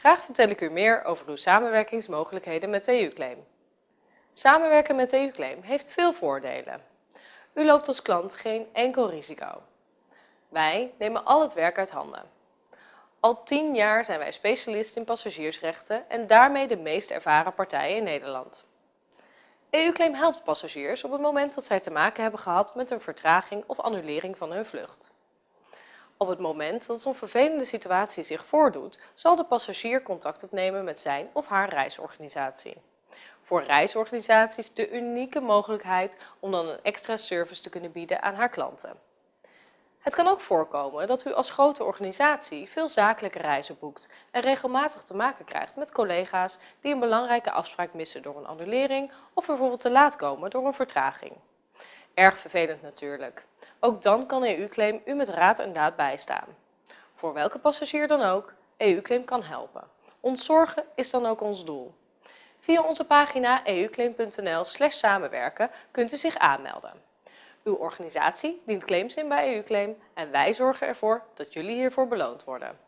Graag vertel ik u meer over uw samenwerkingsmogelijkheden met EU-claim. Samenwerken met EU-claim heeft veel voordelen. U loopt als klant geen enkel risico. Wij nemen al het werk uit handen. Al tien jaar zijn wij specialist in passagiersrechten en daarmee de meest ervaren partij in Nederland. EU-claim helpt passagiers op het moment dat zij te maken hebben gehad met een vertraging of annulering van hun vlucht. Op het moment dat zo'n vervelende situatie zich voordoet, zal de passagier contact opnemen met zijn of haar reisorganisatie. Voor reisorganisaties de unieke mogelijkheid om dan een extra service te kunnen bieden aan haar klanten. Het kan ook voorkomen dat u als grote organisatie veel zakelijke reizen boekt en regelmatig te maken krijgt met collega's die een belangrijke afspraak missen door een annulering of bijvoorbeeld te laat komen door een vertraging. Erg vervelend natuurlijk. Ook dan kan EU-claim u met raad en daad bijstaan. Voor welke passagier dan ook, EU-claim kan helpen. Ontzorgen is dan ook ons doel. Via onze pagina euclaim.nl samenwerken kunt u zich aanmelden. Uw organisatie dient claims in bij EU-claim en wij zorgen ervoor dat jullie hiervoor beloond worden.